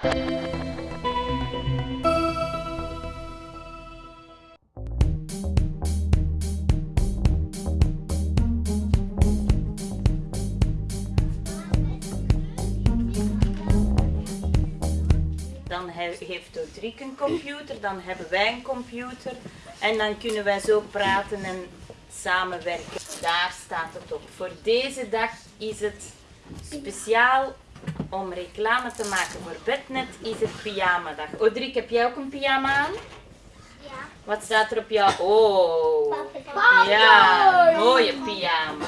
Dan he- heeft Dodrik een computer, dan hebben wij een computer. En dan kunnen wij zo praten en samenwerken. Daar staat het op. Voor deze dag is het speciaal om reclame te maken voor Bednet, is het pyjama dag. Odrik, heb jij ook een pyjama aan? Ja. Wat staat er op jou? Oh, Papa. ja, mooie pyjama.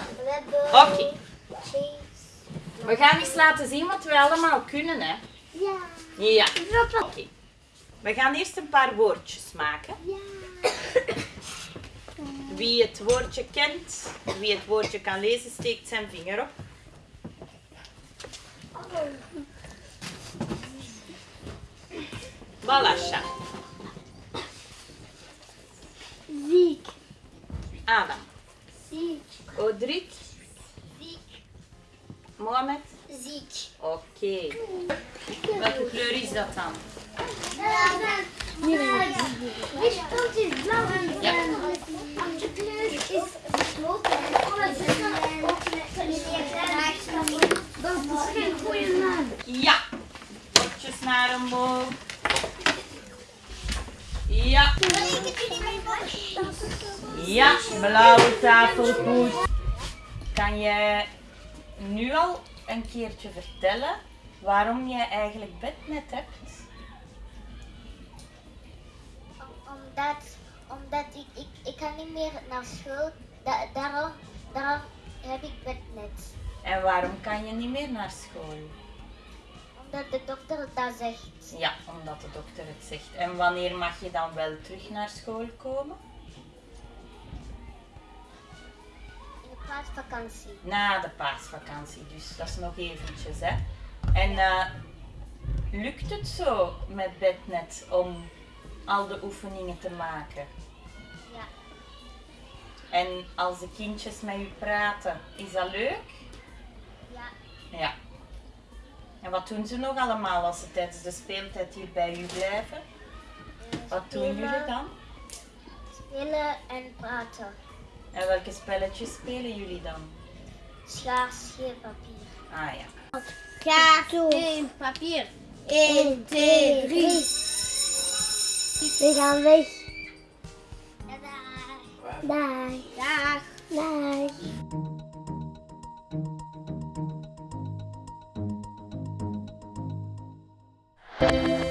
Oké, we gaan eens laten zien wat we allemaal kunnen, hè? Ja. Ja, oké. We gaan eerst een paar woordjes maken. Ja. Wie het woordje kent, wie het woordje kan lezen, steekt zijn vinger op. Balasha, Ziek. Adam, Ziek. Odrik, Ziek. Mohamed. Ziek. Oké. Welke kleur is dat dan? Deze kant is blauw en Ja. de kleur is gesloten. Dat is geen goede naam. Ja. Woordjes naar omhoog. Ja. Ja, blauwe tafel goed. Kan je nu al een keertje vertellen waarom je eigenlijk bednet hebt? Omdat, omdat ik, ik, ik kan niet meer naar school. Da, daarom, daarom heb ik bednet. En waarom kan je niet meer naar school? Omdat de dokter dat zegt. Ja, omdat de dokter het zegt. En wanneer mag je dan wel terug naar school komen? In de paasvakantie. Na de paasvakantie, dus dat is nog eventjes. Hè. En eh, lukt het zo met bednet om al de oefeningen te maken? Ja. En als de kindjes met u praten, is dat leuk? Ja. Ja. En wat doen ze nog allemaal als ze tijdens de speeltijd hier bij u blijven? Wat doen jullie dan? Spelen en praten. En welke spelletjes spelen jullie dan? Schaar, scheerpapier. Ah ja. Kaart, steen, papier. 1, 2, 3. We gaan weg. Dag. Dag. Dag. Dag.